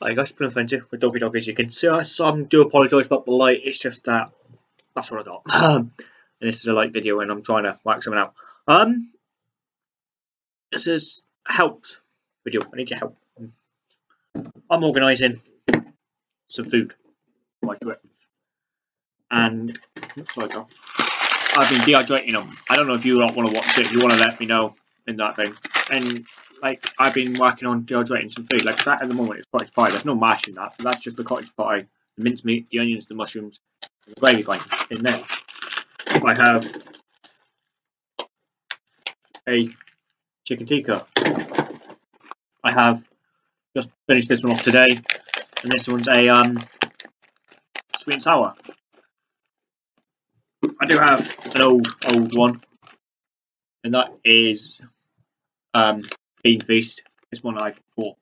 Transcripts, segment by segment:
I guys, been offensive with Doggy Dog as you can see. I do apologise about the light, it's just that that's what I got. Um, and this is a light video and I'm trying to work something out. Um, this is helps video. I need your help. I'm organising some food for my. And like I've been dehydrating them. I don't know if you don't want to watch it. If you want to let me know in that thing. And like I've been working on dehydrating some food. Like that at the moment is cottage pie. There's no mash in that, but that's just the cottage pie, the mincemeat, the onions, the mushrooms, the gravy going in there. I have a chicken tikka. I have just finished this one off today, and this one's a um, sweet and sour. I do have an old old one, and that is um, Bean Feast. This one I bought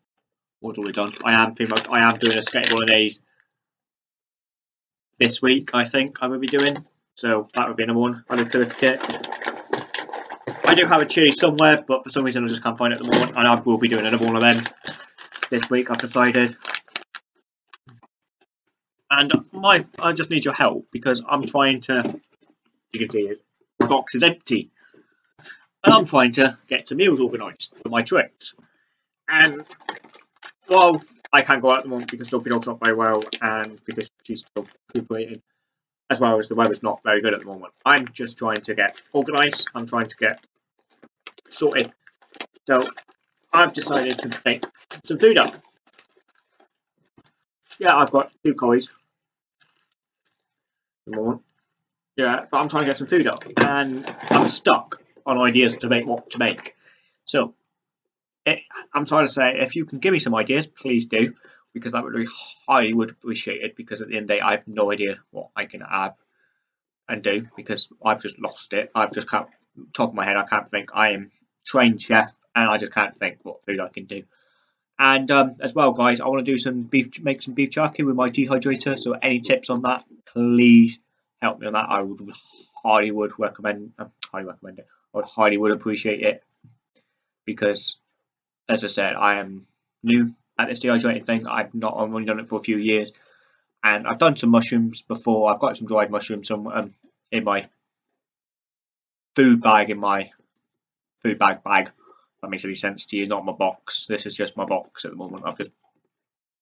was already done. I am I am doing a skate these this week. I think I will be doing. So that would be another one. I look to this kit. I do have a chili somewhere, but for some reason I just can't find it at the moment, and I will be doing another one of them this week. I've decided. And my, I just need your help because I'm trying to. You can see it. The box is empty and I'm trying to get some meals organised for my trips. And well, I can't go out at the moment because Doggy Dog's not very well and because she's still recuperating, as well as the weather's not very good at the moment. I'm just trying to get organised. I'm trying to get sorted. So I've decided to make some food up. Yeah, I've got two coys. Yeah, but I'm trying to get some food up, and I'm stuck on ideas to make what to make. So it, I'm trying to say, if you can give me some ideas, please do, because that would be highly would appreciate it. Because at the end of the day, I have no idea what I can add and do because I've just lost it. I've just can't top of my head. I can't think. I am trained chef, and I just can't think what food I can do. And um, as well, guys, I want to do some beef, make some beef jerky with my dehydrator. So any tips on that, please help me on that. I would highly would recommend. Uh, highly recommend it. I highly would appreciate it because, as I said, I am new at this dehydrating thing. I've not I've only done it for a few years, and I've done some mushrooms before. I've got some dried mushrooms some um, in my food bag in my food bag bag. That makes any sense to you? Not my box. This is just my box at the moment. I've just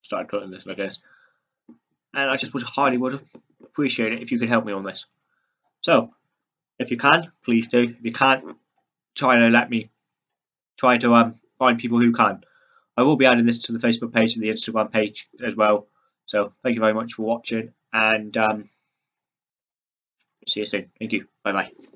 started putting this I guess. and I just would highly would appreciate it if you could help me on this. So if you can, please do. If you can't, try to let me try to um, find people who can. I will be adding this to the Facebook page and the Instagram page as well. So thank you very much for watching and um, see you soon. Thank you. Bye bye.